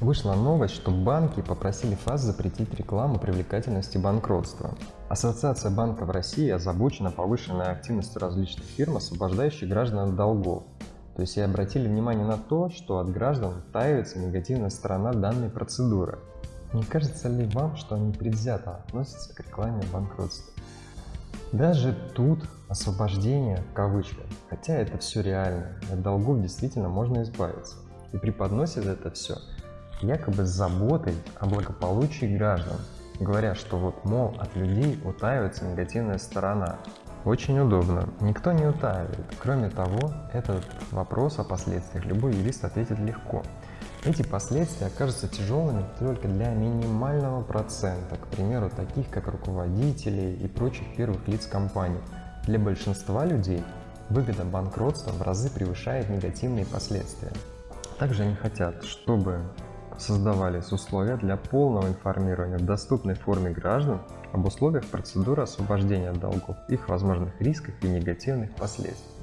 Вышла новость, что банки попросили ФАС запретить рекламу привлекательности банкротства. Ассоциация банков России озабочена повышенной активностью различных фирм, освобождающих граждан от долгов. То есть и обратили внимание на то, что от граждан таивается негативная сторона данной процедуры. Не кажется ли вам, что они предвзято относятся к рекламе банкротства? Даже тут освобождение в кавычках, хотя это все реально, от долгов действительно можно избавиться. И преподносит это все якобы с заботой о благополучии граждан, говоря, что вот, мол, от людей утаивается негативная сторона. Очень удобно, никто не утаивает. Кроме того, этот вопрос о последствиях любой юрист ответит легко. Эти последствия окажутся тяжелыми только для минимального процента, к примеру, таких как руководителей и прочих первых лиц компании. Для большинства людей выгода банкротства в разы превышает негативные последствия. Также они хотят, чтобы создавались условия для полного информирования в доступной форме граждан об условиях процедуры освобождения от долгов, их возможных рисках и негативных последствиях.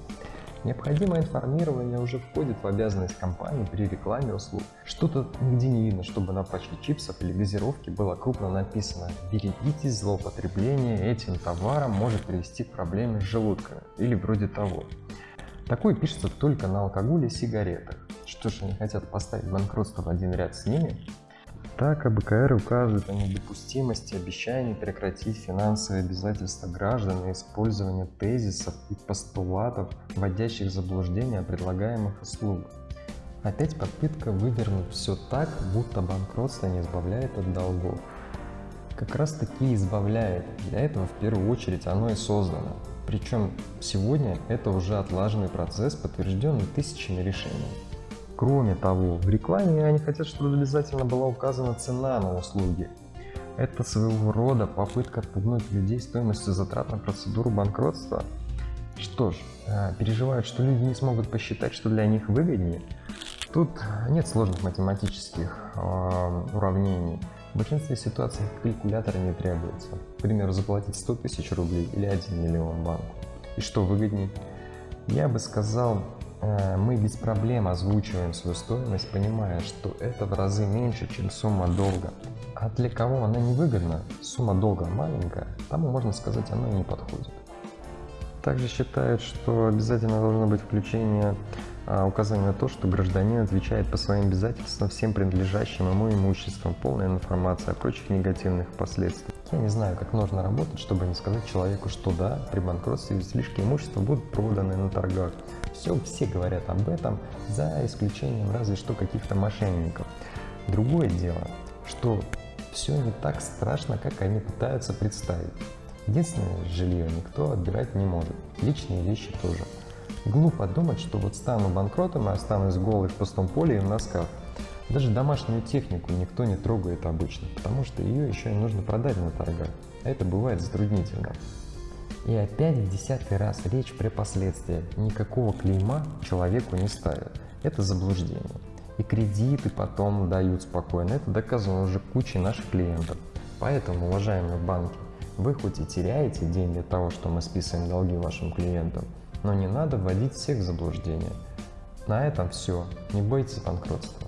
Необходимое информирование уже входит в обязанность компании при рекламе услуг. Что-то нигде не видно, чтобы на пачке чипсов или газировки было крупно написано «Берегитесь, злоупотребление этим товаром может привести к проблеме с желудками» или вроде того. Такое пишется только на алкоголе и сигаретах. Что ж, они хотят поставить банкротство в один ряд с ними? Так АБКР указывает о недопустимости обещаний прекратить финансовые обязательства граждан и использование тезисов и постулатов, вводящих в заблуждение о предлагаемых услугах. Опять попытка вывернуть все так, будто банкротство не избавляет от долгов. Как раз таки избавляет, для этого в первую очередь оно и создано. Причем сегодня это уже отлаженный процесс, подтвержденный тысячами решений. Кроме того, в рекламе они хотят, чтобы обязательно была указана цена на услуги. Это своего рода попытка отпугнуть людей стоимостью затрат на процедуру банкротства. Что ж, э, переживают, что люди не смогут посчитать, что для них выгоднее. Тут нет сложных математических э, уравнений. В большинстве ситуаций калькулятора не требуется. К примеру, заплатить 100 тысяч рублей или 1 миллион банку. И что выгоднее? Я бы сказал, э, мы без проблем озвучиваем свою стоимость, понимая, что это в разы меньше, чем сумма долга. А для кого она невыгодна, сумма долга маленькая, тому, можно сказать, она не подходит. Также считают, что обязательно должно быть включение а, указание на то, что гражданин отвечает по своим обязательствам всем принадлежащим ему имуществом, полная информация о прочих негативных последствиях. Я не знаю, как нужно работать, чтобы не сказать человеку, что да, при банкротстве излишки имущества будут проданы на торгах. Все, все говорят об этом, за исключением разве что каких-то мошенников. Другое дело, что все не так страшно, как они пытаются представить. Единственное, жилье никто отбирать не может. Личные вещи тоже. Глупо думать, что вот стану банкротом и останусь голый в пустом поле и в носках. Даже домашнюю технику никто не трогает обычно, потому что ее еще и нужно продать на торгах, а это бывает затруднительно. И опять в десятый раз речь про последствия. Никакого клейма человеку не ставят. Это заблуждение. И кредиты потом дают спокойно. Это доказано уже кучей наших клиентов. Поэтому, уважаемые банки, вы хоть и теряете деньги от того, что мы списываем долги вашим клиентам, но не надо вводить всех в заблуждение. На этом все. Не бойтесь банкротства.